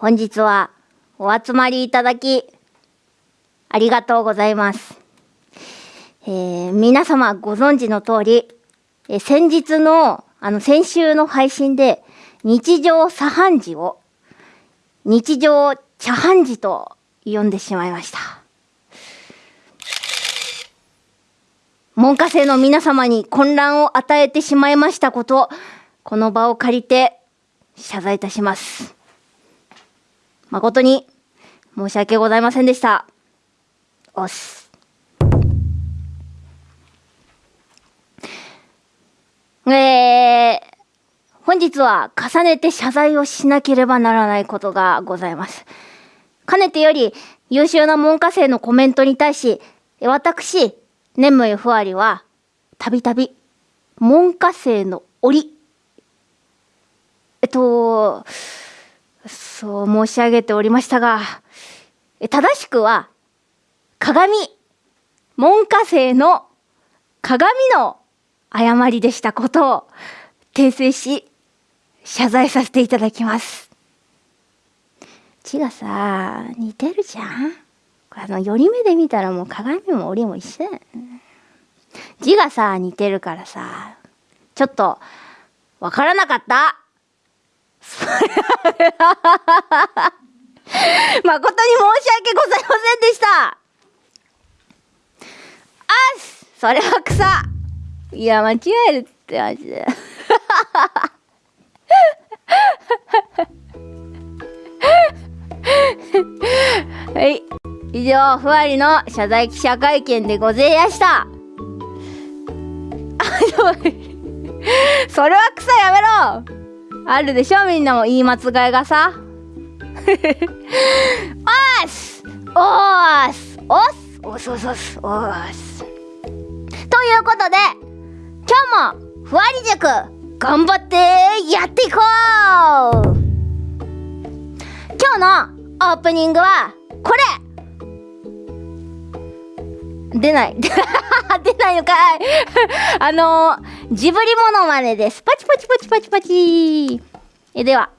本日はお集まりいただき、ありがとうございます。えー皆様ご存知の通り、えー先日の、あの、先週の配信で、日常茶飯事を、日常茶飯事と呼んでしまいました。門下生の皆様に混乱を与えてしまいましたこと、この場を借りて謝罪いたします。誠に申し訳ございませんでした。おっす。えー、本日は重ねて謝罪をしなければならないことがございます。かねてより優秀な門下生のコメントに対し、私、ネムエフワリは、たびたび、門下生の檻、えっと、そう申し上げておりましたが、正しくは、鏡、門下生の鏡の誤りでしたことを訂正し、謝罪させていただきます。字がさ、似てるじゃんあの、寄り目で見たらもう鏡も檻も一緒だよね。字がさ、似てるからさ、ちょっと、わからなかった。誠に申し訳ございませんでした。あっそれは草いや、間違えるってマジで。はい。以上、ふわりの謝罪記者会見でごぜやした。あ、それは草やめろあるでしょみんなも言い間違いがさ。おーすおーすおっすおっすおっすおっすおーすということで、今日もふわり塾頑張ってやっていこう。今日のオープニングはこれ。出ない 出ないのかい あのー、ジブリモノマネです。パチパチパチパチパチえでは、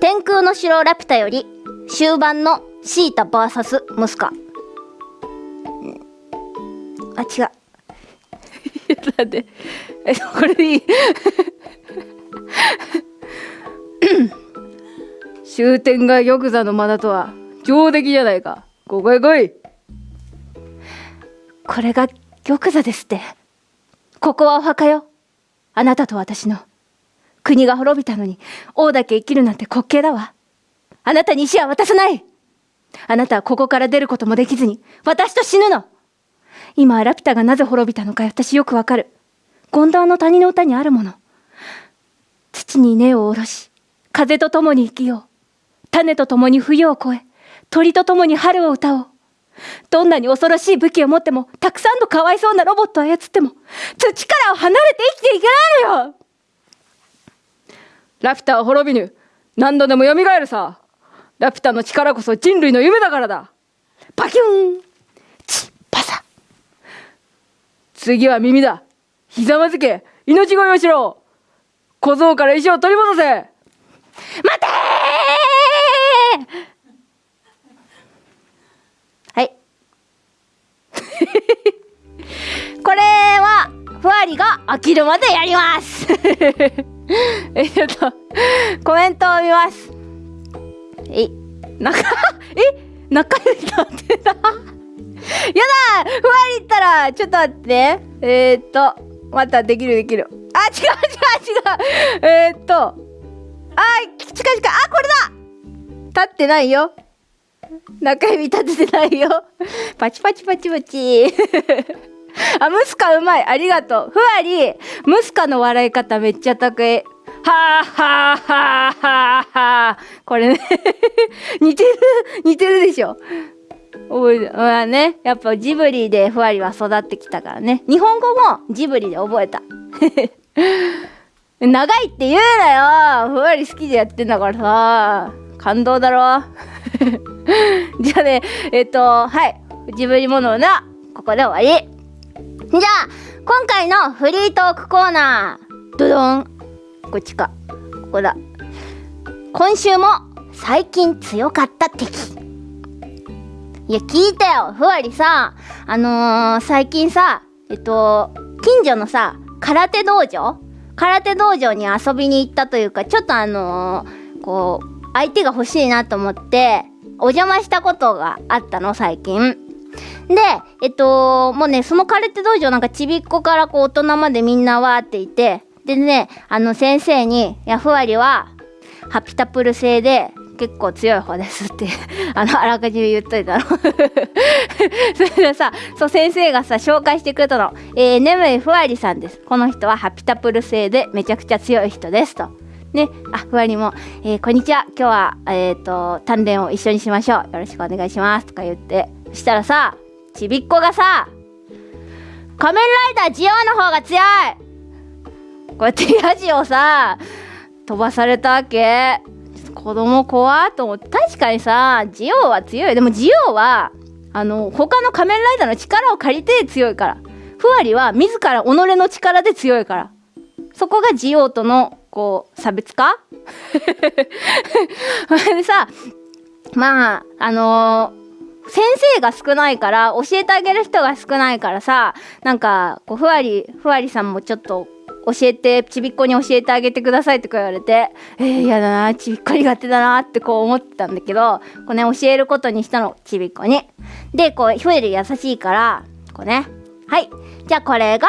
天空の城ラピュタより終盤のシータ VS ムスカ。うんあ、違う。ちょっと待って。え、これでいい？終点が玉座の間だとは上出来じゃないか。ここへ来い。これが玉座ですって。ここはお墓よ。あなたと私の。国が滅びたのに王だけ生きるなんて滑稽だわ。あなたに石は渡さないあなたはここから出ることもできずに私と死ぬの今はラピュタがなぜ滅びたのか私よくわかる。ゴンダーの谷の歌にあるもの。土に根を下ろし、風と共に生きよう。種と共に冬を越え、鳥と共に春を歌おう。どんなに恐ろしい武器を持っても、たくさんのかわいそうなロボットを操っても、土から離れて生きていけないのよラピュタは滅びぬ。何度でも蘇るさ。ラピュタの力こそ人類の夢だからだ。パキューンチッパサ次は耳だ。ひざまずけ。命乞いをしろ。小僧から石を取り戻せ。待てはい。これは、ふわりが飽きるまでやります。え、ちょっと、コメントを見ます。え、中、え、中指とってた？やだふわりったら、ちょっと待って。えー、っと、またできるできる。あ、違う違う違う。えー、っと、あ、近々、あ、これだ立ってないよ。中指立ててないよ。パチパチパチパチ。あ、ムスカうまい。ありがとう。ふわり、ムスカの笑い方めっちゃ得意。はあはあはあはあはあ。これね。似てる、似てるでしょ。覚えて、まあね、やっぱジブリでふわりは育ってきたからね。日本語もジブリで覚えた。長いって言うなよふわり好きでやってんだからさ。感動だろ じゃあね、えっと、はい。ジブリものな、ここで終わり。じゃあ、今回のフリートークコーナー、ドドン。こっちか。ここだ。今週も最近強かった敵いや聞いたよふわりさあのー、最近さえっと近所のさ空手道場？空手道場に遊びに行ったというかちょっとあのー、こう相手が欲しいなと思ってお邪魔したことがあったの最近。でえっともうねその空手道場なんかちびっこからこう大人までみんなわーっていて。でねあの先生に「やふわりはハピタプル製で結構強い方ですって あのあらかじめ言っといたの。それでさそう先生がさ紹介してくれたの「えー、眠いふわりさんです。この人はハピタプル製でめちゃくちゃ強い人です」と。ね、あ、ふわりも、えー、こんにちは。今日は、えっ、ー、と、鍛錬を一緒にしましょう。よろしくお願いします。とか言って。そしたらさ、ちびっこがさ、仮面ライダージオの方が強いこうやってヤジをさ、飛ばされたわけ。子供怖っと思って確かにさジオは強いでもジオはあの他の仮面ライダーの力を借りて強いからふわりは自ら己の力で強いからそこがジオとのこう差別化？でさまああのー、先生が少ないから教えてあげる人が少ないからさなんかこうふわりふわりさんもちょっと教えてちびっこに教えてあげてくださいとか言われてえー、やだなちびっこ苦手だなってこう思ってたんだけどこうね教えることにしたのちびっこに。でこうふえる優しいからこうね。はい。じゃあこれが、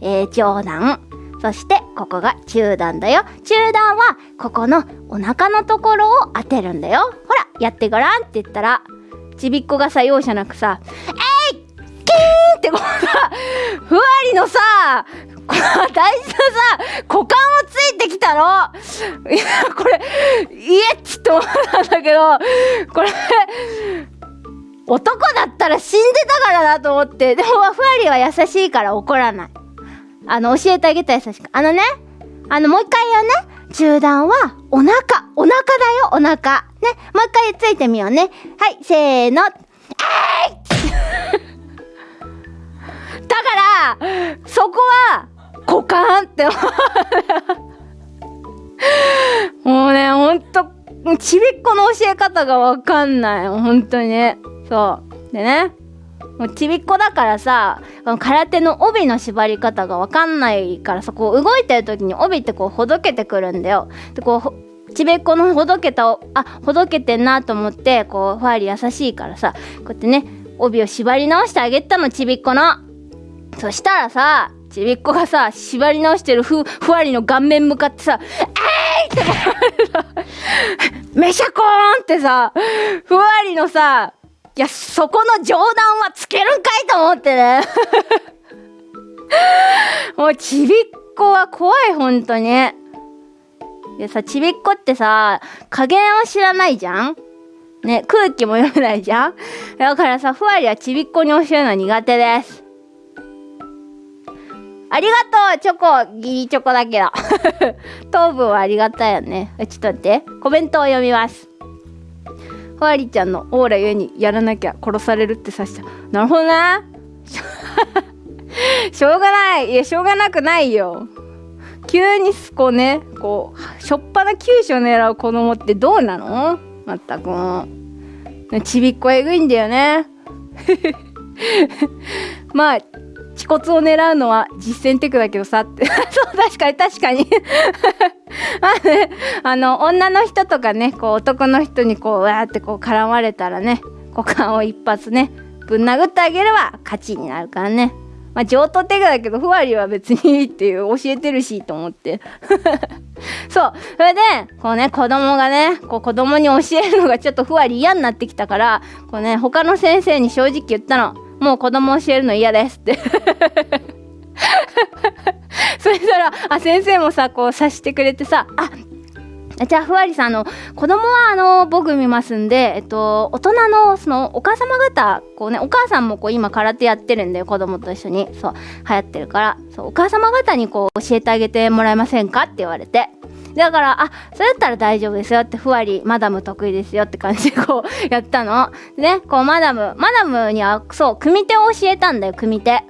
えー、上段そしてここが中段だよ。中段はここのお腹のところを当てるんだよ。ほらやってごらんって言ったらちびっこがさ容赦なくさ「えいキーン!」ってこうさふわりのさ大事なさ股間をついてきたの。いやこれイエッチって思ったんだけどこれ男だったら死んでたからなと思ってでもふわりは優しいから怒らない。あの教えてあげた優しくあのねあのもう一回言うね。中段はお腹。お腹だよお腹。ねもう一回ついてみようね。はいせーの。えい！だからそこは股間ってもうねほんとちびっこの教え方がわかんない。本当にね。そう。でね。もうちびっこだからさ空手の帯の縛り方がわかんないからさこう動いてる時に帯ってこうほどけてくるんだよ。でこうちびっこのほどけたあほどけてんなと思ってこうファーリ優しいからさこうやってね帯を縛り直してあげたのちびっこの。そしたらさちびっこがさ縛り直してるふふわりの顔面向かってさ「えい!」っ！てめしゃこーんってさふわりのさいやそこの冗談はつけるんかいと思ってね。もうちびっこは怖いほんとに。でさちびっこってさ加減を知らないじゃん？ね空気も読めないじゃん？だからさふわりはちびっこに教えるの苦手です。ありがとうチョコ。ギリチョコだけど。糖分はありがたいよね。ちょっと待って。コメントを読みます。ふわりちゃんのオーラゆえにやらなきゃ殺されるってさしたなるほどな。しょうがない。いやしょうがなくないよ。急にすこねこうしょっぱな急所狙う子供ってどうなの？まったく。もうちびっこえぐいんだよね。まあ恥骨を狙うのは実践テクだけどさ。っ てそう確かに確かに。まあねあの女の人とかねこう男の人にこうわーってこう絡まれたらね股間を一発ねぶん殴ってあげれば勝ちになるからね。まあ上等テクだけどふわりは別にいいっていう教えてるしと思って。そう。それでこうね子供がねこう子供に教えるのがちょっとふわり嫌になってきたからこうね他の先生に正直言ったの。もう子供教えるの嫌ですって。そしたらあ先生もさこう察してくれてさあじゃあふわりさんあの子供はあの僕見ますんで、えっと、大人のそのお母様方こうねお母さんもこう今空手やってるんだよ子供と一緒にそう流行ってるからそうお母様方にこう教えてあげてもらえませんかって言われて。だからあそれだったら大丈夫ですよってふわりマダム得意ですよって感じでこう やったのねこうマダムマダムにはそう組手を教えたんだよ組手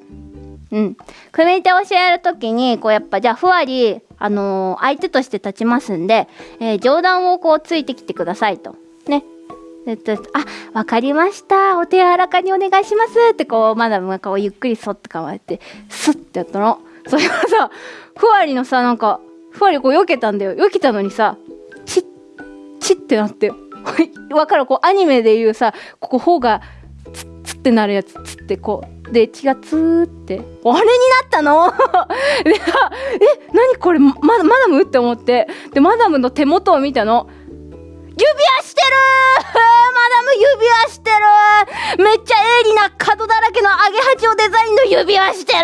うん。組手を教えるときに、こうやっぱ、じゃあ、ふわり、あのー相手として立ちますんで、えー上段をこうついてきてくださいと。ね。えっと、あ、わかりました。お手柔らかにお願いしますってこう、マダムがこうゆっくりそって構えて、スッてやったの。それがさ、ふわりのさ、なんか、ふわりこう避けたんだよ。避けたのにさ、チッ、チッってなって。わかるこうアニメでいうさ、ここ頬がツッツッってなるやつ、ツッってこう。で、血がツーって。あれになったの？で、え、何これ、ま、マダムって思って。で、マダムの手元を見たの。指輪してる マダム指輪してるめっちゃ鋭利な角だらけのアゲハ蝶デザインの指輪してる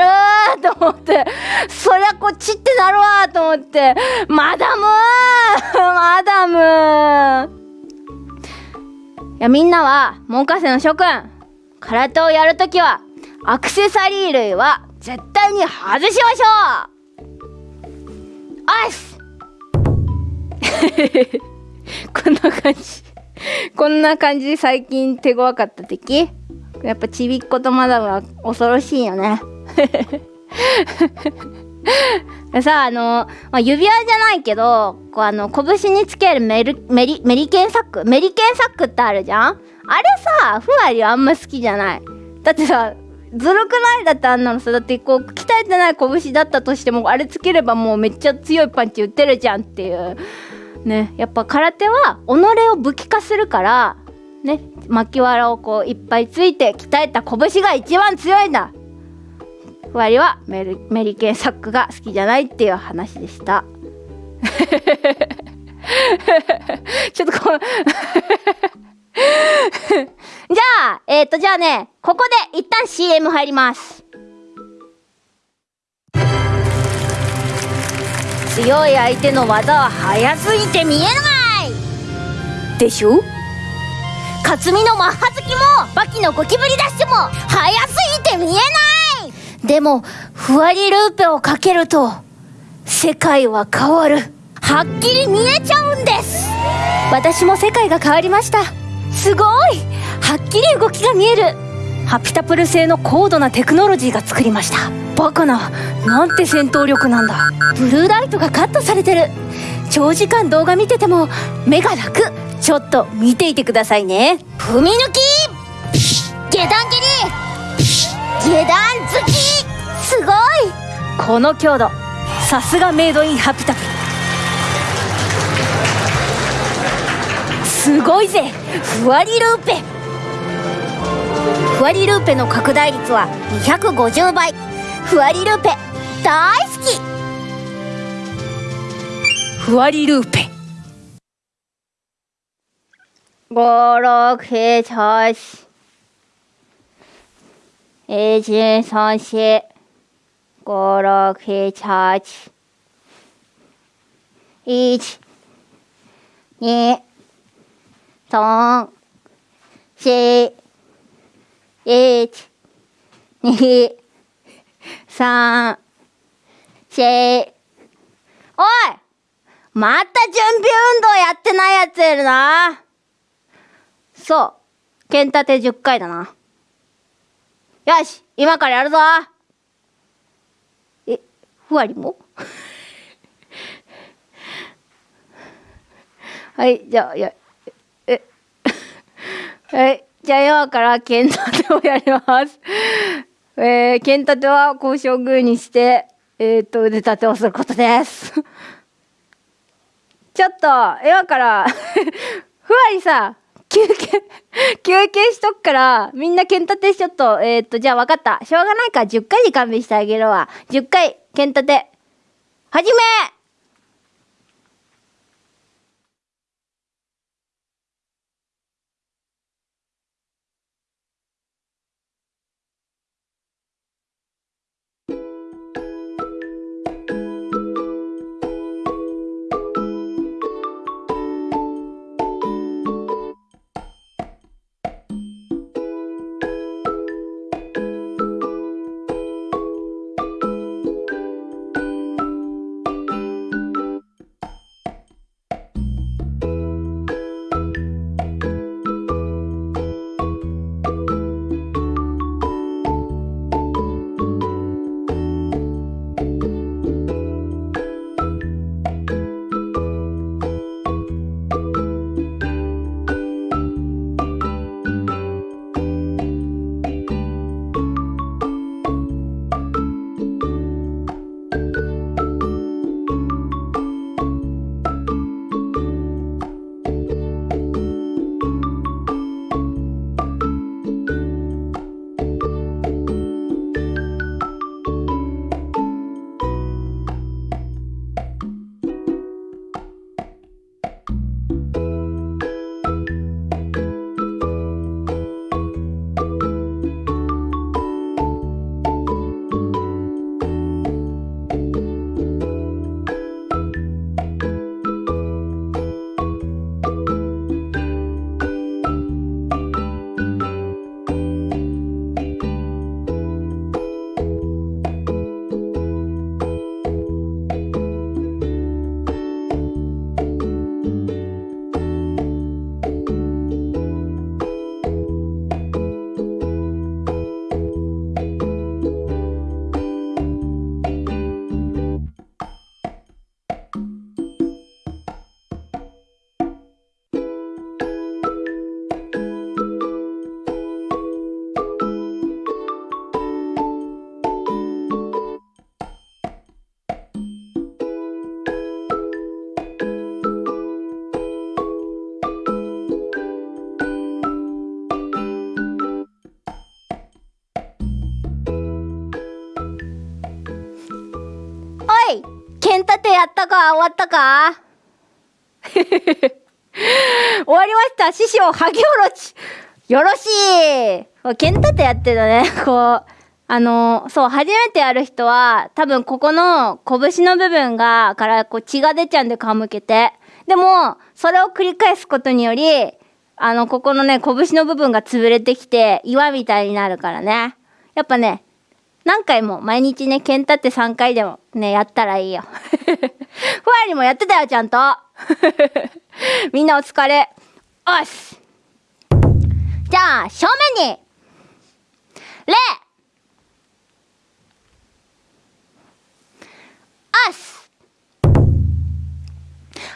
と思って、そりゃこっちってなるわと思って、マダム マダムいや、みんなは、門下生の諸君、空手をやるときは、アクセサリー類は絶対に外しましょう！おっす こんな感じ。こんな感じで最近手強かった敵やっぱちびっ子とマダムは恐ろしいよね。さあ、あの、まあ、指輪じゃないけど、こうあの、拳につけるメルメリ、メリケンサック？メリケンサックってあるじゃん？あれさ、ふわりはあんま好きじゃない。だってさ、ずるくない？だってあんなのさ、だってこう、鍛えてない拳だったとしても、あれつければもうめっちゃ強いパンチ打てるじゃんっていう。ね、やっぱ空手は己を武器化するから、ね、巻きわらをこういっぱいついて鍛えた拳が一番強いんだ。ふわりはメリメリケンサックが好きじゃないっていう話でした。ちょっとこう。じゃあえっ、ー、とじゃあねここで一旦 CM 入ります強い相手の技は速すぎて見えない。でしょ？克実のマッハ好きもバキのゴキブリダッシュも速すぎて見えない。でもふわりルーペをかけると世界は変わる。はっきり見えちゃうんです。私も世界が変わりました。すごい！はっきり動きが見える。ハピタプル製の高度なテクノロジーが作りました。バカな。なんて戦闘力なんだ。ブルーライトがカットされてる。長時間動画見てても目が楽。ちょっと見ていてくださいね。踏み抜き!下段蹴り!下段突き!すごい!この強度。さすがメイドインハピタプ。すごいぜ。ふわりルーペふわりルーペの拡大率は250倍。ふわりルーペ大好き。ふわりルーペ。五六七八。一三四五六七八。一。二。三。四一、二、三、四。おいまた準備運動やってないやついるな。そう。剣立て10回だな。よし今からやるぞえ、ふわりも？はい、じゃあ、や、え、はい。じゃあ今から剣立てをやります。えー、剣立ては交渉グーにして、えっ、ー、と、腕立てをすることです。ちょっと、今から、ふわりさ、休憩、休憩しとくから、みんな剣立てしちょっと、えっ、ー、と、じゃあ分かった。しょうがないから10回で勘弁してあげるわ。10回、剣立て、始めやったか終わったか？終わりました師匠萩おろしよろしい剣立てやってたね。こう、あの、そう、初めてやる人は、多分ここの拳の部分が、からこう血が出ちゃうんで皮むけて。でも、それを繰り返すことにより、あの、ここのね、拳の部分が潰れてきて、岩みたいになるからね。やっぱね、何回も毎日ね、剣立て3回でもね、やったらいいよ。ふわりもやってたよ、ちゃんと。みんなお疲れ。おっす。じゃあ、正面に、礼あす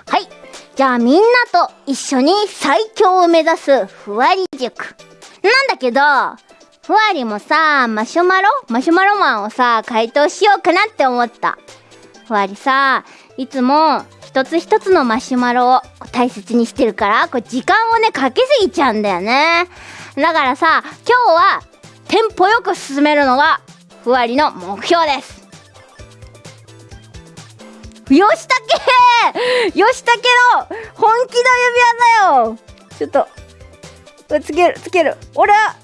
はい。じゃあみんなと一緒に最強を目指すふわり塾。なんだけど、ふわりもさ、マシュマロ？マシュマロマンをさ、回答しようかなって思った。ふわりさ、いつも一つ一つのマシュマロを大切にしてるから、これ時間をね、かけすぎちゃうんだよね。だからさ、今日はテンポよく進めるのがふわりの目標です。よしたけよしたけの本気の指輪だよちょっと、つける、つける。俺は、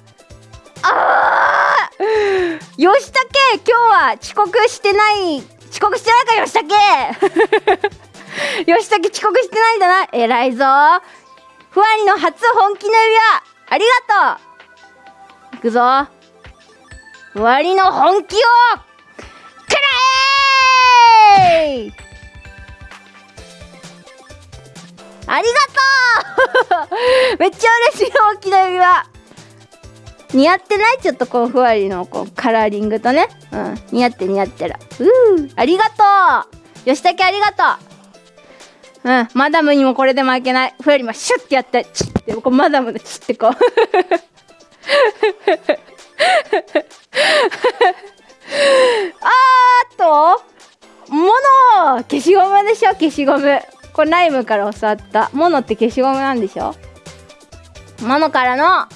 あーよしたけ今日は遅刻してない、遅刻してないかよしたけよしたけ遅刻してないんだな。偉いぞ。ふわりの初本気の指輪、ありがとういくぞ。ふわりの本気を、くらえありがとう めっちゃ嬉しい大きな指輪似合ってない？ちょっとこうふわりのこうカラーリングとね。うん。似合って似合ってる。うー。ありがとう。吉武ありがとう。うん。マダムにもこれで負けない。ふわりもシュッてやって。チッてこうマダムのチッてこう。あーっと物消しゴムでしょ？消しゴム。これライムから教わった。モノって消しゴムなんでしょ？モノからの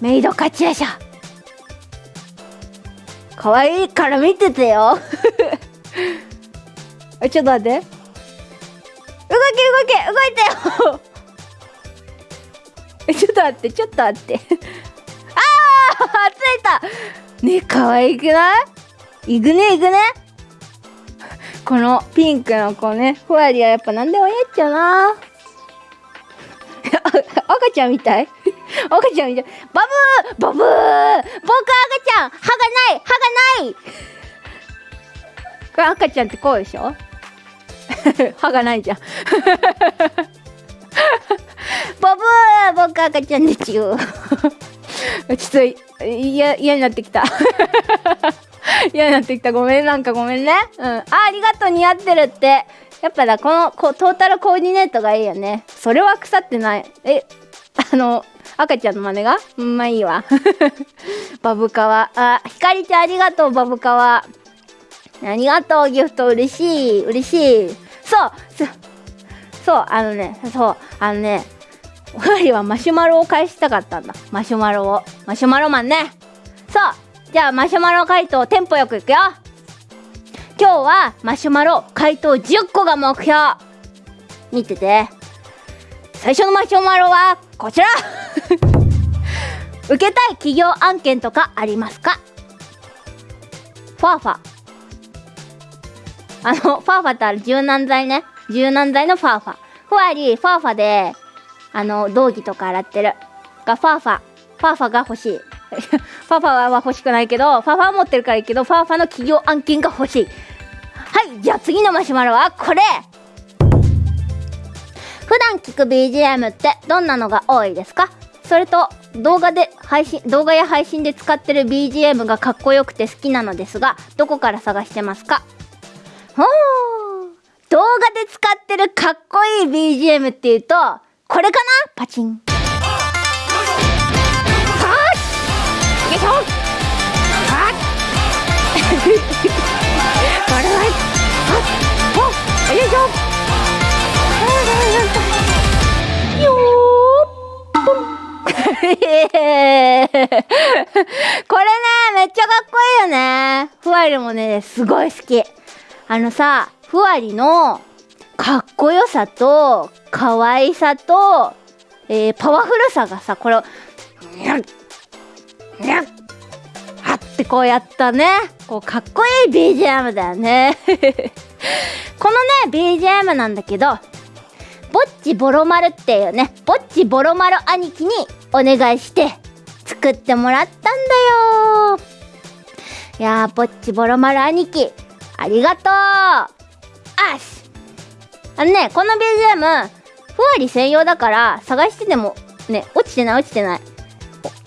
メイド勝ちでしょ可愛いから見ててよ。ちょっと待って。動け動け動いてよ。ちょっと待ってちょっと待って。ああついた。ね可愛くない？いくねいくね。このピンクの子ね、ふわりはやっぱ何でもやっちゃうな。赤ちゃんみたい？赤ちゃんみたい。バブー！バブー！僕赤ちゃん。歯がない！歯がない！これ赤ちゃんってこうでしょ？歯がないじゃん。バブー！僕赤ちゃんでちゅうちょっと嫌になってきた。嫌になってきた。ごめん、なんかごめんね。うん。あ、ありがとう、似合ってるって。やっぱだ、このこトータルコーディネートがいいよね。それは腐ってない。え、あの、赤ちゃんの真似が？うん、まあいいわ。バブカワ。あ、ひかりちゃんありがとう、バブカワ。ありがとう、ギフト嬉しい。嬉しい。そうそう、あのね、そう、あのね、おはりはマシュマロを返したかったんだ。マシュマロを。マシュマロマンね。そう、じゃあマシュマロ回答テンポよくいくよ今日はマシュマロ回答10個が目標見てて最初のマシュマロはこちら 受けたい企業案件とかありますか？ファーファあの、ファーファってある柔軟剤ね。柔軟剤のファーファ。ふわり、ファーファで、あの、道着とか洗ってる。が、ファーファ。ファーファが欲しい。ファファは欲しくないけど、ファファ持ってるからいいけど、ファファの企業案件が欲しい。はい、じゃあ次のマシュマロはこれ。普段聞く BGM ってどんなのが多いですか？それと動画で配信動画や配信で使ってる BGM がかっこよくて好きなのですがどこから探してますか？ほー動画で使ってるかっこいい BGM っていうとこれかな？パチン。よいしょ。ほっよいしょ。よこれねめっちゃかっこいいよねふわりもねすごい好きあのさふわりのかっこよさと可愛さと、えー、パワフルさがさこれをにゃっにゃっってこうやったね。こうかっこいい BGM だよね。このね BGM なんだけどぼっちボロ丸っていうねぼっちボロ丸兄貴にお願いして作ってもらったんだよ。いやーぼっちボロ丸兄貴ありがとう。あし。あのねこの BGM ふわり専用だから探してでもね落ちてない落ちてない。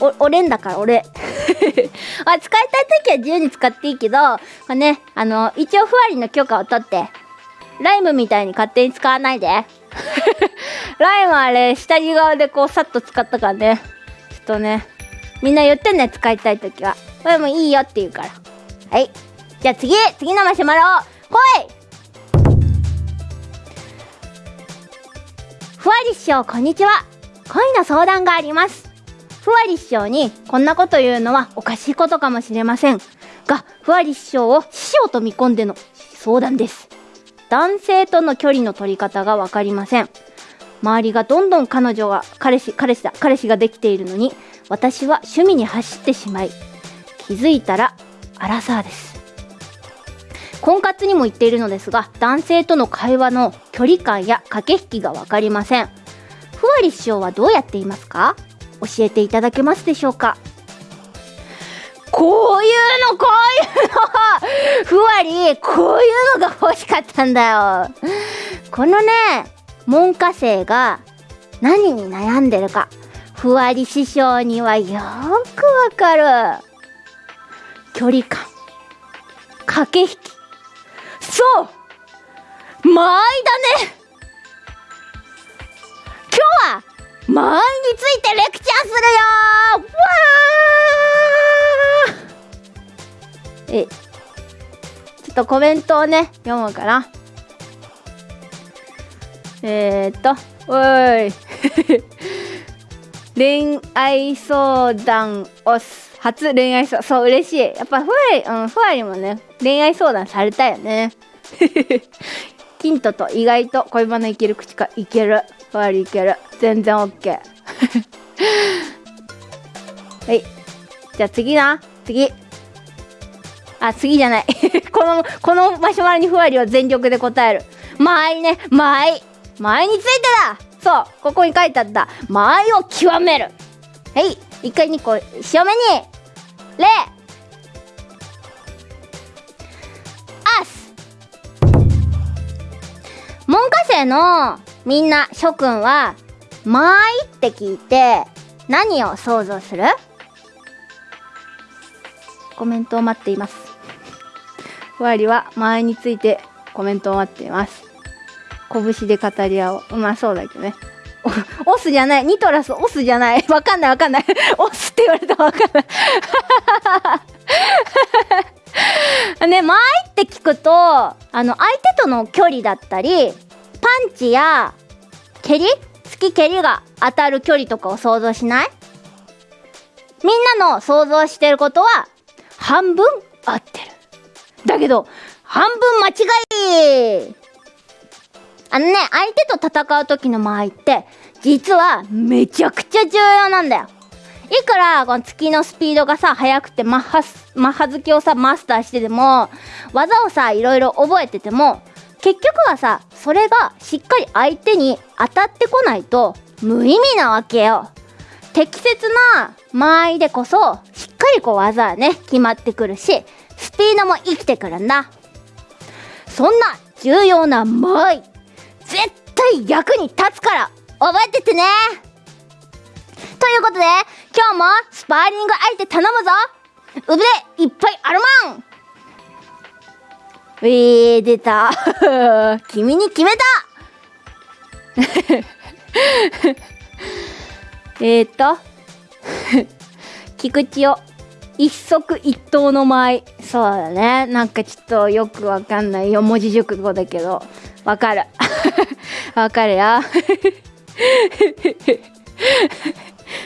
お俺んだから俺。あ使いたい時は自由に使っていいけど、まあ、ねあの一応ふわりの許可を取ってライムみたいに勝手に使わないで。ライムあれ下地側でこうさっと使ったからね。ちょっとねみんな言ってね使いたい時は。これもいいよって言うから。はい。じゃあ次次のマシュマロ来い！ふわり師匠こんにちは。恋の相談があります。ふわり師匠にこんなこと言うのはおかしいことかもしれません。がふわり師匠を師匠と見込んでの相談です。男性との距離の取り方が分かりません。周りがどんどん彼女が彼氏彼氏だ彼氏ができているのに私は趣味に走ってしまい気づいたらアラサーです。婚活にも言っているのですが男性との会話の距離感や駆け引きが分かりません。ふわり師匠はどうやっていますか？教えていただけますでしょうか？こういうのこういうの。ふわりこういうのが欲しかったんだよ。このね門下生が何に悩んでるか。ふわり師匠にはよくわかる。距離感。駆け引き。そう。間合いだね。今日は間合いについてレクチャーするよわー。えちょっとコメントをね読むかな。えー、っとおい。恋愛相談を初恋愛相談。そう嬉しい。やっぱふわり、うん、ふわりもね恋愛相談されたよね。キントと意外と恋バナいける口かいける。ふわりいける。全然 OK はい。じゃあ次な。次。あ次じゃない。このこのマシュマロにふわりは全力で答える。間合いね。間合い。間合いについてだ。そう。ここに書いてあった。間合いを極める。はい。一回2個塩目に。礼アス。門下生のみんな諸君は「間合い」って聞いて何を想像する？コメントを待っています。ふわりは間合いについてコメントを待っています。拳で語り合おう。うまそうだけどね。オスじゃない。ニトラスオスじゃない。わかんないわかんない。オスって言われたらわかんない。ね間合いって聞くとあの相手との距離だったりンチや蹴り？突き蹴りが当たる距離とかを想像しない？みんなの想像してることは半分合ってる。だけど半分間違い！あのね相手と戦う時の間合いって実はめちゃくちゃ重要なんだよ。いくらこの月のスピードがさ速くてマッハマッハ好きをさマスターしてでも技をさいろいろ覚えてても結局はさそれがしっかり相手に当たってこないと無意味なわけよ。適切な間合いでこそしっかりこう技はね決まってくるしスピードも生きてくるんだ。そんな重要な間合い絶対役に立つから覚えててね。ということで今日もスパーリング相手頼むぞ。腕いっぱいあるまん。えー、出た。君に決めた。えっと。菊池を。一足一刀の舞。そうだね。なんかちょっとよくわかんない。四文字熟語だけど。わかる。わかるよ。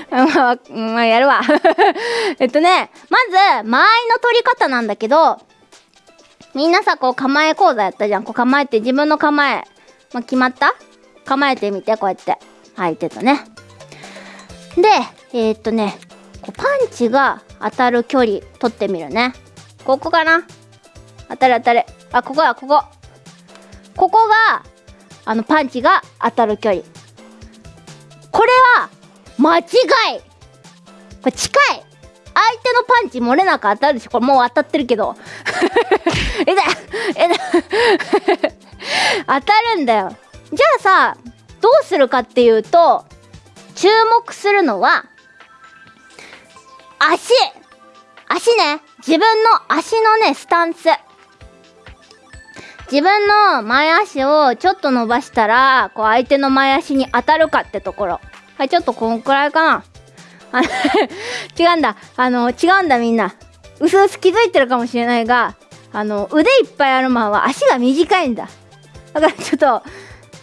まあ、まあ、やるわ。えっとね。まず間合いの取り方なんだけど。みんなさこう構え講座やったじゃん。こう構えて自分の構え。まあ、決まった？構えてみてこうやって。相手とね。でえー、っとねこうパンチが当たる距離取ってみるね。ここかな？当たる当たるあここだここ。ここがあのパンチが当たる距離。これは間違い。これ近い。相手のパンチ漏れなく当たるでしょ。これもう当たってるけど。えだえだ 当たるんだよ。じゃあさどうするかっていうと注目するのは足。足ね。自分の足のねスタンス。自分の前足をちょっと伸ばしたらこう相手の前足に当たるかってところ。はいちょっとこんくらいかな。違うんだ。あの違うんだみんな。うすうす気づいてるかもしれないがあの腕いっぱいあるマンは足が短いんだ。だからちょっと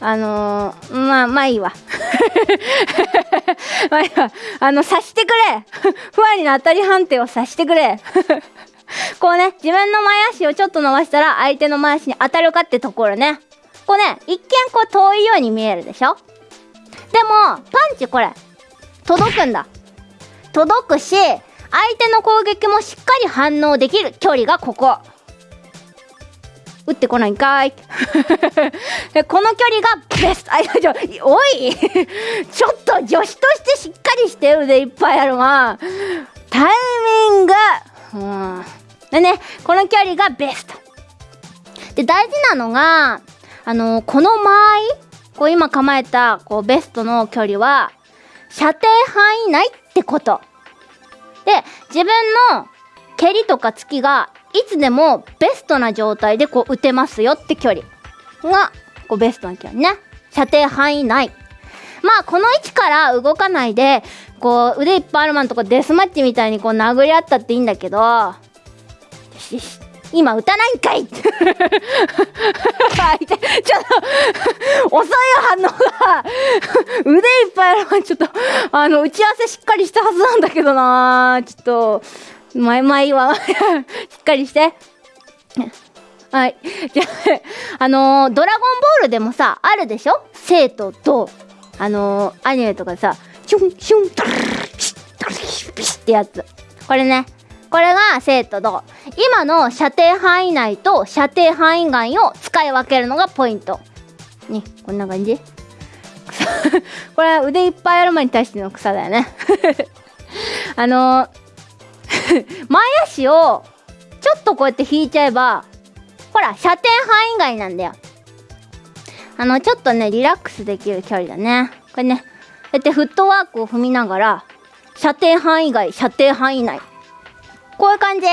あのー、まあまあいいわ。まあいいわ。あの察してくれ。ふわりの当たり判定を察してくれ。こうね自分の前足をちょっと伸ばしたら相手の前足に当たるかってところね。こうね一見こう遠いように見えるでしょ。でもパンチこれ届くんだ。届くし相手の攻撃もしっかり反応できる距離がここ。打ってこないんかい。この距離がベスト。あいやおい！ちょっと女子としてしっかりして腕いっぱいあるわタイミング。でねこの距離がベスト。で大事なのがあのこの間合い？こう今構えたこうベストの距離は射程範囲内っってこと。で自分の蹴りとか突きがいつでもベストな状態でこう打てますよって距離がこうベストな距離ね。射程範囲内。まあこの位置から動かないでこう腕いっぱいあるマンとかデスマッチみたいにこう殴り合ったっていいんだけど。今打たないんかい ちょっと遅いよ反応が 腕いっぱいあるちょっとあの打ち合わせしっかりしたはずなんだけどな。ちょっとまあまいわしっかりして。はい。じゃああのー、ドラゴンボールでもさあるでしょ？生徒とあのー、アニメとかさシュンシュントルピシットルピシッってやつこれねこれが生徒と今の射程範囲内と射程範囲外を使い分けるのがポイント。ねこんな感じ？これ腕いっぱいある前に対しての草だよね。あの 前足をちょっとこうやって引いちゃえばほら射程範囲外なんだよ。あのちょっとねリラックスできる距離だね。これねこうやってフットワークを踏みながら射程範囲外射程範囲内。こういう感じ。こ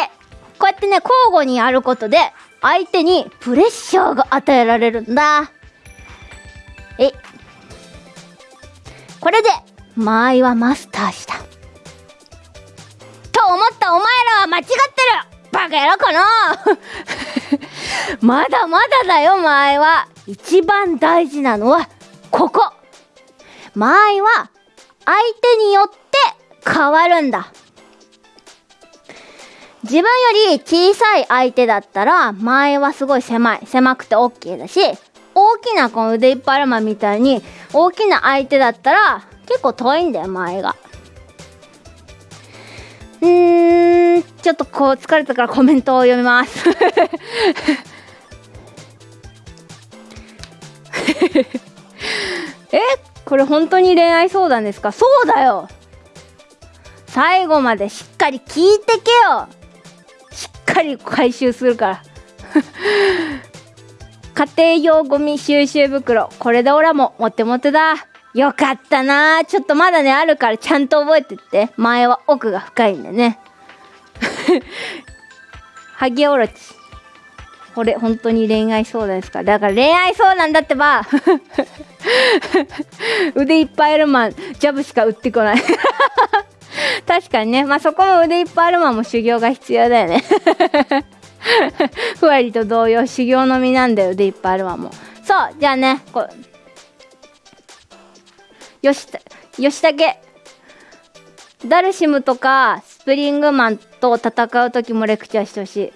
うやってね交互にやることで相手にプレッシャーが与えられるんだ。え。これで間合いはマスターした。と思ったお前らは間違ってる。バカ野郎かな まだまだだよ間合いは。一番大事なのはここ。間合いは相手によって変わるんだ。自分より小さい相手だったら間合いはすごい狭い狭くて OK だし大きなこの腕いっぱいあるマみたいに大きな相手だったら結構遠いんだよ間合いが。うーんちょっとこう疲れたからコメントを読みます。えこれ本当に恋愛相談ですか？そうだよ。最後までしっかり聞いてけよ。しっかり回収するから。家庭用ゴミ収集袋これでオラもモテモテだ。よかったな。ちょっとまだねあるからちゃんと覚えてって。前は奥が深いんでね。ハゲオロチ。これ本当に恋愛相談ですか？だから恋愛相談だってば。腕いっぱいあるマンジャブしか売ってこない。確かにね。まあそこも腕いっぱいあるマンも修行が必要だよね。ふわりと同様修行の身なんだよ腕いっぱいあるマンも。そうじゃあねこうよし吉武ダルシムとかスプリングマンと戦う時もレクチャーしてほしい。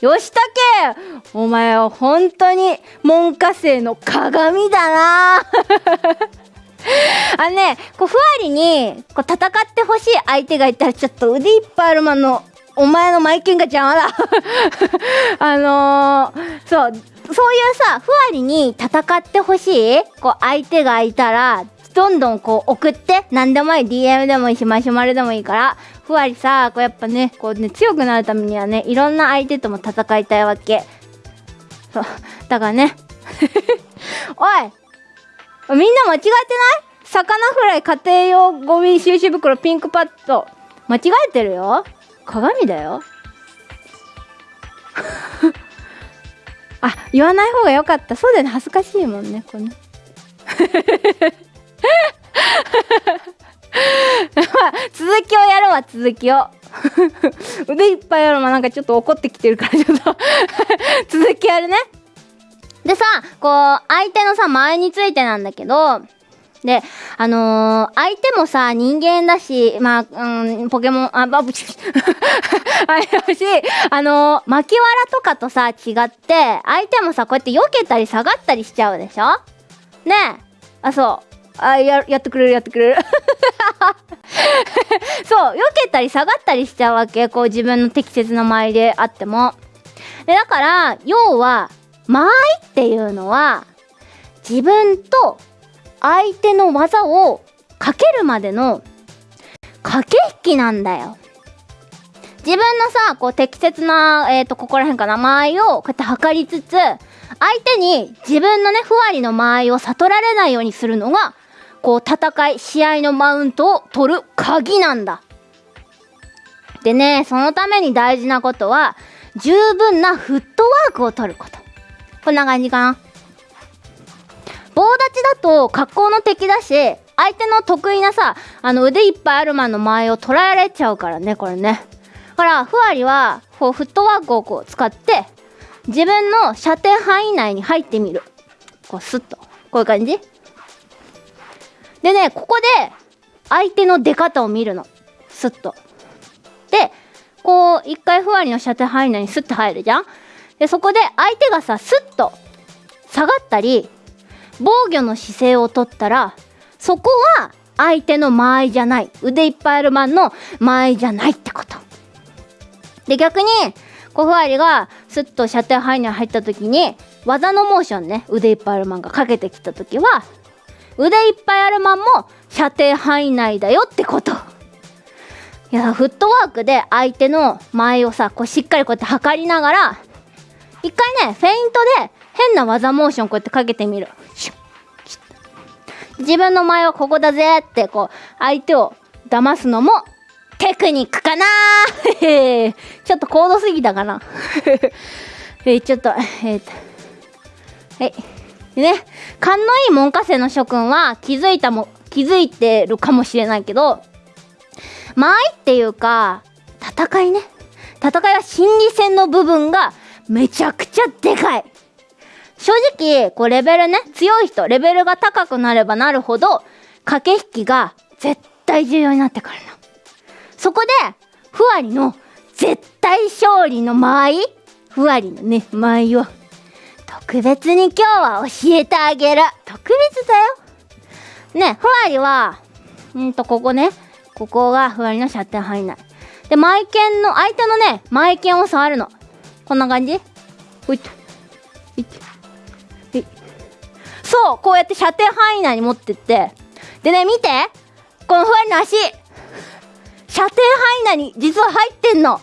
吉武お前は本当に門下生の鏡だな。あのね、こう、ふわりに、こう、戦ってほしい相手がいたら、ちょっと腕いっぱいあるまの、お前のマイケンが邪魔だ あのー、そう、そういうさ、ふわりに戦ってほしい、こう、相手がいたら、どんどんこう送って、何でもいい、DM でもいいし、マシュマロでもいいから、ふわりさ、こうやっぱね、こうね、強くなるためにはね、いろんな相手とも戦いたいわけ。そう。だからね。おいみんな間違えてない？魚フライ家庭用ゴミ収集袋ピンクパッド。間違えてるよ鏡だよ あ、言わない方がよかった。そうだよね。恥ずかしいもんね、これね。続きをやるわ、続きを。腕いっぱいやるわ。なんかちょっと怒ってきてるから、ちょっと続きやるね。でさ、こう、相手のさ、前についてなんだけど、で、あのー、相手もさ、人間だし、まあ、うん、ポケモン、あ、ば、ぶち、あれだし、あのー、巻きわらとかとさ、違って、相手もさ、こうやって避けたり下がったりしちゃうでしょ？ねえ。あ、そう。あ、や、やってくれる、やってくれる。そう、避けたり下がったりしちゃうわけ。こう、自分の適切な間合いであっても。で、だから、要は、間合いっていうのは、自分と相手の技をかけるまでの駆け引きなんだよ。自分のさ、こう適切な、えっ、ー、と、ここら辺かな、間合いをこうやって測りつつ、相手に自分のね、ふわりの間合いを悟られないようにするのが、こう戦い、試合のマウントを取る鍵なんだ。でね、そのために大事なことは、十分なフットワークを取ること。こんな感じかな。棒立ちだと格好の敵だし、相手の得意なさ、あの腕いっぱいあるマンの前を捉えられちゃうからね、これね。だから、ふわりは、こう、フットワークをこう使って、自分の射程範囲内に入ってみる。こう、スッと。こういう感じでね、ここで、相手の出方を見るの。スッと。で、こう、一回ふわりの射程範囲内にスッと入るじゃんで、そこで相手がさ、スッと下がったり、防御の姿勢をとったらそこは相手の間合いじゃない。腕いっぱいあるマンの間合いじゃないってこと。で逆にコフアリがスッと射程範囲に入った時に技のモーションね腕いっぱいあるマンがかけてきた時は腕いっぱいあるマンも射程範囲内だよってこと。いやフットワークで相手の前をさこうしっかりこうやって測りながら一回ねフェイントで変な技モーションこうやってかけてみる。自分の前はここだぜってこう相手を騙すのもテクニックかな ちょっと高度すぎたかな。え、ちょっとえ、っとはいね勘のいい門下生の諸君は気づいたも気づいてるかもしれないけど間合いっていうか戦いね。戦いは心理戦の部分がめちゃくちゃでかい正直、こうレベルね、強い人、レベルが高くなればなるほど、駆け引きが絶対重要になってくるの。そこで、ふわりの絶対勝利の間合いふわりのね、間合いを、特別に今日は教えてあげる。特別だよ。ね、ふわりは、うんと、ここね、ここがふわりの射程範囲内。で、マイケンの、相手のね、マイケンを触るの。こんな感じ？ほいっと。いって。そうこうやって射程範囲内に持ってって。でね見て。このふわりの足。射程範囲内に実は入ってんの。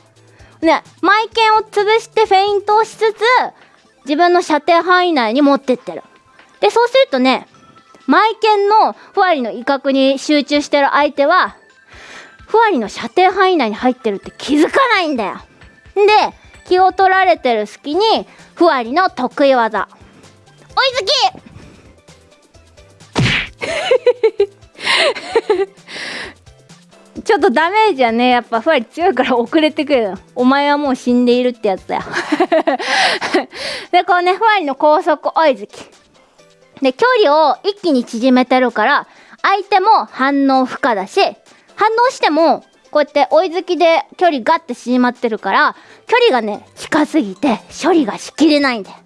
ねマイケンを潰してフェイントをしつつ自分の射程範囲内に持ってってる。でそうするとねマイケンのふわりの威嚇に集中してる相手はふわりの射程範囲内に入ってるって気づかないんだよ。で気を取られてる隙にふわりの得意技。追いつき！ちょっとダメージはねやっぱふわり強いから遅れてくるお前はもう死んでいるってやつだよ。でこうねふわりの高速追いつき。で距離を一気に縮めてるから相手も反応不可だし反応してもこうやって追いつきで距離ガッて縮まってるから距離がね近すぎて処理がしきれないんだよ。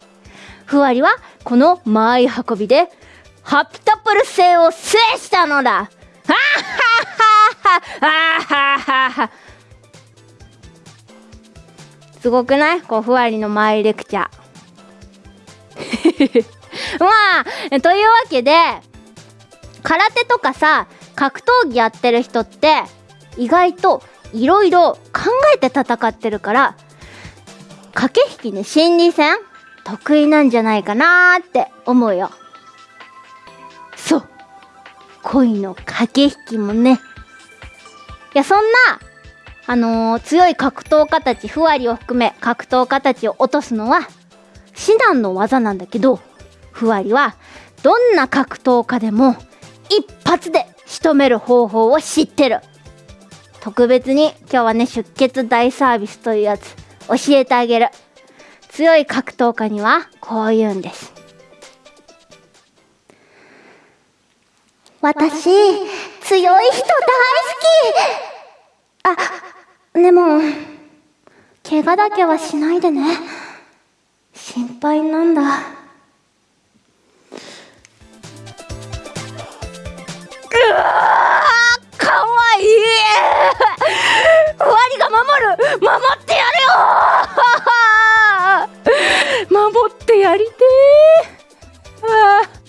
ふわりはこの舞い運びでハピタプル星を制したのだ。はははははははすごくない？こうふわりのマイレクチャー。まあというわけで空手とかさ格闘技やってる人って意外といろいろ考えて戦ってるから駆け引きね心理戦得意なんじゃないかなーって思うよ。そう。恋の駆け引きもね。いやそんなあのー、強い格闘家たちふわりを含め格闘家たちを落とすのは至難の技なんだけどふわりはどんな格闘家でも一発で仕留める方法を知ってる。特別に今日はね出血大サービスというやつ教えてあげる。強い格闘家にはこう言うんです。私強い人大好き。あでも怪我だけはしないでね。心配なんだ。うわかわいいふわ守ってやるよ 守ってやりてえ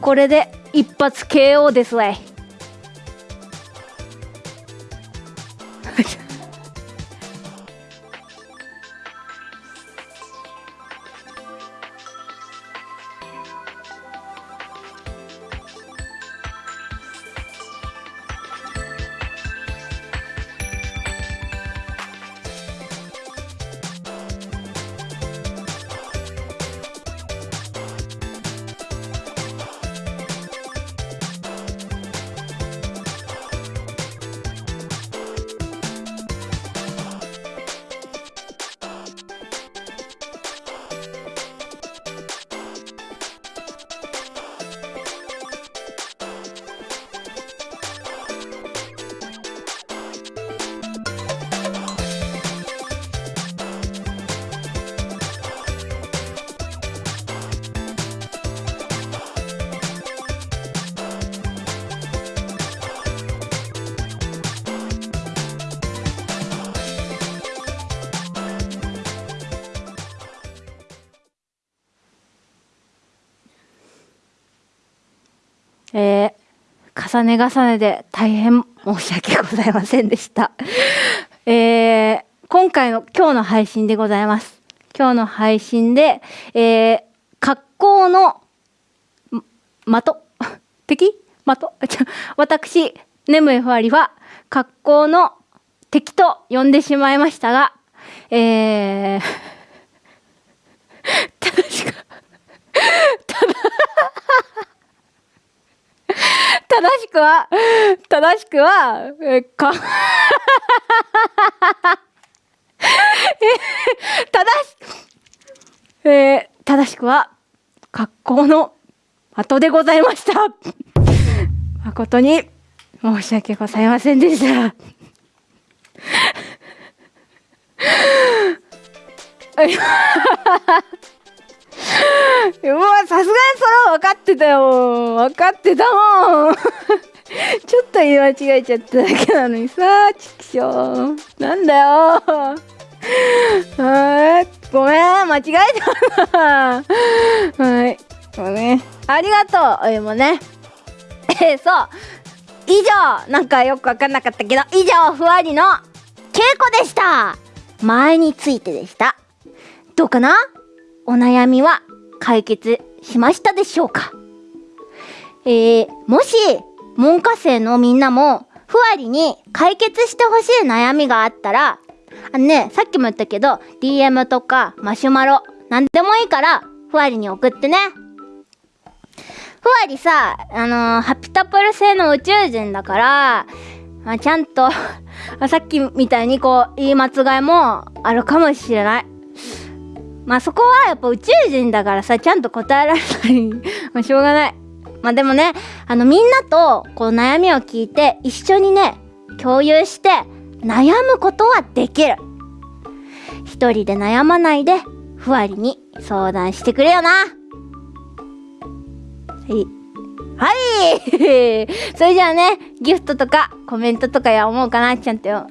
これで一発 KO ですわい。重ね重ねで大変申し訳ございませんでした。えー、今回の今日の配信でございます。今日の配信で、えー、格好の的？敵？的？私、ネムエフアリは格好の敵と呼んでしまいましたが、えー、正しく、ただ正しくは、正しくは、え、か、正し、えー、正しくは、格好の後でございました。誠に申し訳ございませんでした。うわ、さすがにそれは分かってたよ。分かってたもん。ちょっと言い間違えちゃっただけなのにさ、ちくしょう。なんだよ。はい。ごめん、間違えたな。はい。ごめん。ありがとう。お湯もね。えー、そう。以上、なんかよくわかんなかったけど、以上、ふわりの稽古でした前についてでした。どうかな？お悩みは解決しましたでしょうか？えー、もし、文科生のみんなも、ふわりに解決してほしい悩みがあったら、あのね、さっきも言ったけど、DM とかマシュマロ、なんでもいいから、ふわりに送ってね。ふわりさ、あのー、ハピタプル製の宇宙人だから、まあ、ちゃんと さっきみたいにこう、言い間違いもあるかもしれない。まあそこはやっぱ宇宙人だからさ、ちゃんと答えられない。まあしょうがない。まあでもね、あのみんなとこう悩みを聞いて一緒にね、共有して悩むことはできる。一人で悩まないでふわりに相談してくれよな。はい。はい。それじゃあねギフトとかコメントとかや思うかなちゃんとよ。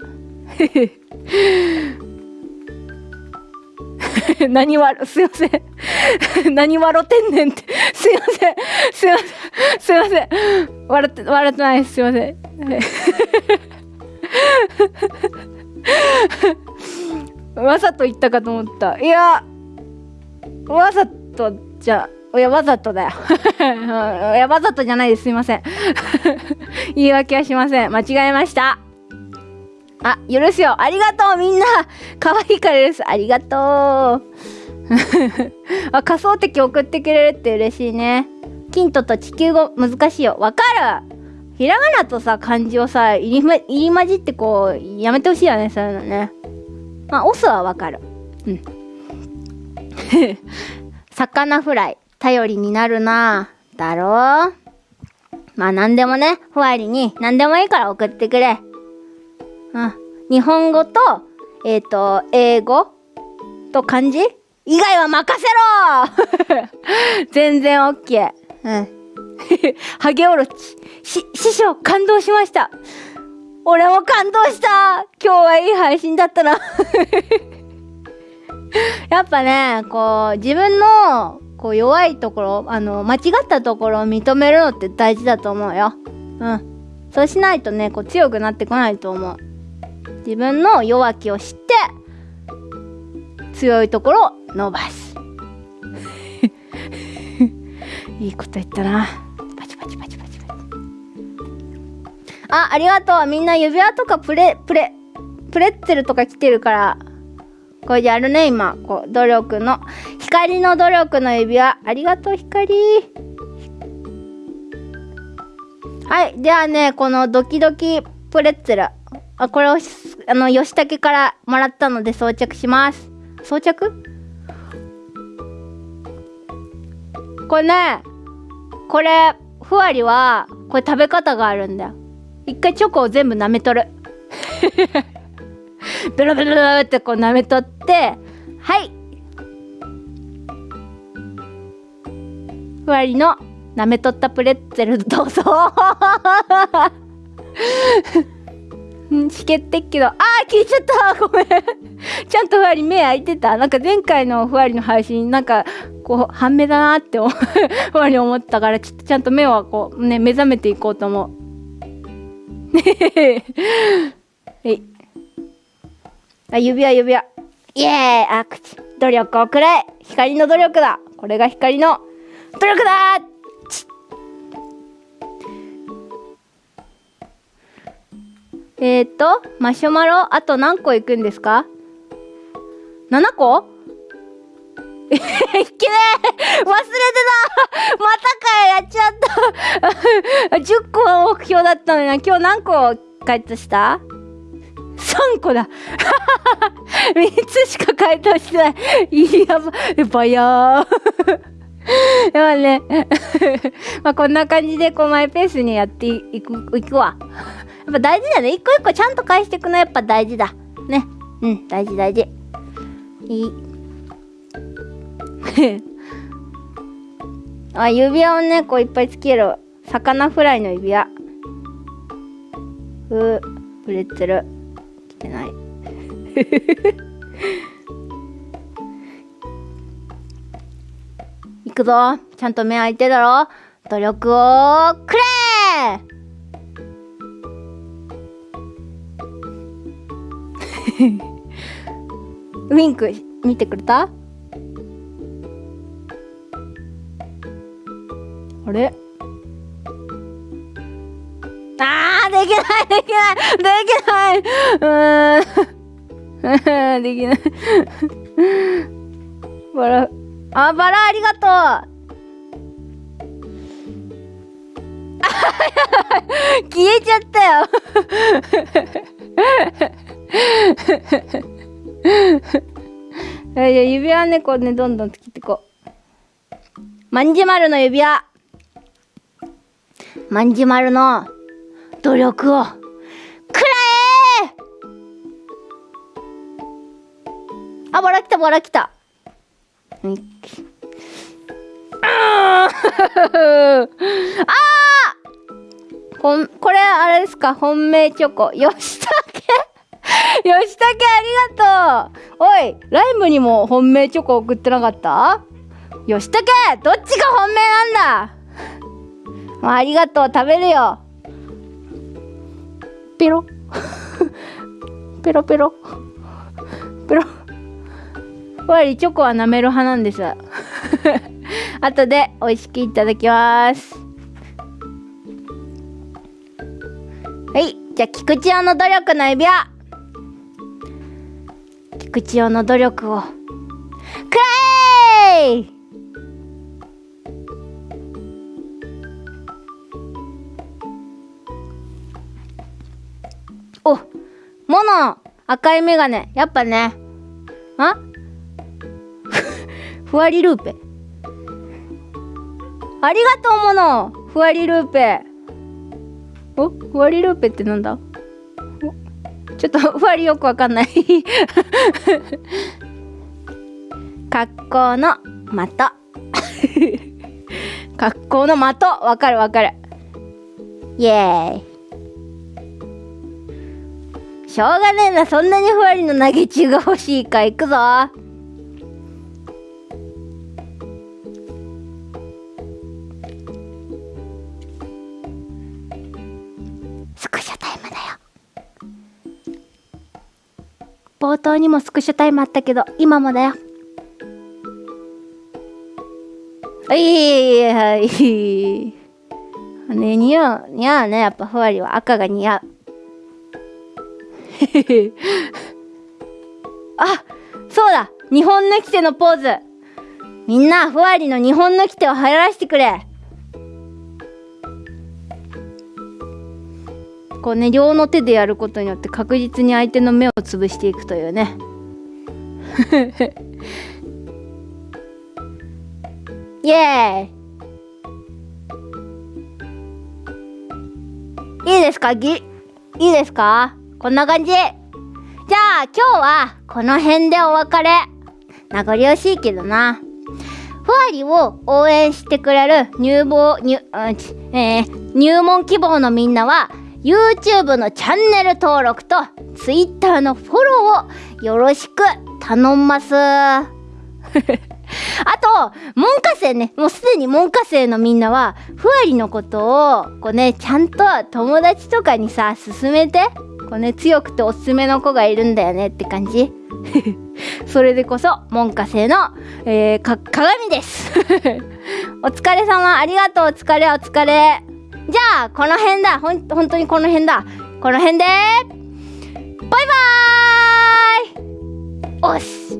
何わ、すいません。何笑ってんねんって。すいません。すいません。すいません。笑って、笑ってないす。すいません。わざと言ったかと思った。いや、わざとじゃ、いや、わざとだよ。いや、わざとじゃないです。すいません。言い訳はしません。間違えました。あ、許すよ。ありがとう、みんな。可愛いからです。ありがとう。あ、仮想敵送ってくれるって嬉しいね。キントと地球語難しいよ。わかるひらがなとさ、漢字をさ、入り,、ま、入り混じってこう、やめてほしいよね、そういうのね。まあ、オスはわかる。うん。魚フライ、頼りになるなだろうまあ、なんでもね、ふわりに、なんでもいいから送ってくれ。うん。日本語と、えっ、ー、と、英語と漢字？以外は任せろ 全然 OK。うん。ハゲオロチ。し、師匠、感動しました。俺も感動した今日はいい配信だったな やっぱね、こう、自分の、こう、弱いところ、あの、間違ったところを認めるのって大事だと思うよ。うん。そうしないとね、こう、強くなってこないと思う。自分の弱気を知って強いところを伸ばす。いいこと言ったな。パチパチパチパチパチ。あありがとう。みんな指輪とかプレプレプレッツェルとか来てるからこれやるね今。こう努力の。光の努力の指輪。ありがとう光。はいではねこのドキドキプレッツェル。あこれをあの吉武からもらったので装着します。装着？これねこれふわりはこれ食べ方があるんだよ。一回チョコを全部舐めとる。ベロベロベロってこう舐めとってはい。ふわりの舐めとったプレッツェルどうぞ。ん、しけってっけど、あー消えちゃった ごめんちゃんとふわり目開いてたなんか前回のふわりの配信、なんか、こう、半目だなって思うふわり思ったから、ちょっとちゃんと目はこう、ね、目覚めていこうと思うね。えい。あ、指輪指輪。イエーイあ、口。努力をくれ光の努力だこれが光の努力だえっ、と、マシュマロ、あと何個いくんですか ?7 個？え いけねえ忘れてたまたかやっちゃった 10個は目標だったのにな。今日何個回答した ?3 個だ 3つしか回答してない。いやば、やばやー。やばね。まあこんな感じでこうマイペースにやっていく、いくわ。っぱ大事だね。一個一個ちゃんと返していくのやっぱ大事だ。ね。うん、大事大事。いい。あ、指輪をね、こういっぱいつける。魚フライの指輪。ふう、プレッツェル。来てない。いくぞ。ちゃんと目開いてだろ。努力をくれ ウィンク見てくれた？あれ？あーできないできないできない。うーん。できない。バラあバラありがとう。消えちゃったよ。じゃあ指輪猫ね、どんどん作っていこう。まんじまるの指輪まんじまるの努力をくらえあ、バラきた、バラきた。あ。あー こん、これあれですか？本命チョコ。よしたけ 吉武ありがとう。おいライムにも本命チョコ送ってなかった？吉武どっちが本命なんだ？あありがとう食べるよ。ペロ。ペロペロ。ペロ。ふわりチョコは舐める派なんです。後で美味しくいただきます。はいじゃあ菊池用の努力の指輪。菊池用の努力を。くらえおモノ赤いメガネ。やっぱね。あ？ふわりルーペ。ありがとうモノ。ふわりルーペ。お？ふわりルーペってなんだ？ちょっとふわりよくわかんない。格好の的。格好の的。わかるわかる。イエーイしょうがねえな。そんなにふわりの投げ中が欲しいか。いくぞ。スクショタイ冒頭にもスクショタイムあったけど今もだよ。はいはい。ね似合う似合うねやっぱふわりは。赤が似合う。あそうだ日本のきてのポーズ。みんなふわりの日本のきてを流行らせてくれ。こうね両の手でやることによって確実に相手の目を潰していくというね。イエーイ。いいですか？ぎいいですか？こんな感じ。じゃあ今日はこの辺でお別れ。名残惜しいけどな。ふわりを応援してくれる入門入,、えー、入門希望のみんなは YouTube のチャンネル登録と Twitter のフォローをよろしく頼んます あと、文科生ね、もうすでに文科生のみんなは、ふわりのことを、こうね、ちゃんと友達とかにさ、勧めて、こうね、強くておすすめの子がいるんだよねって感じ。それでこそ、文科生の、えー、か、鏡です。お疲れ様、ありがとう、お疲れ、お疲れ。じゃあこの辺だ。ほん本当にこの辺だ。この辺でバイバーイ。おし。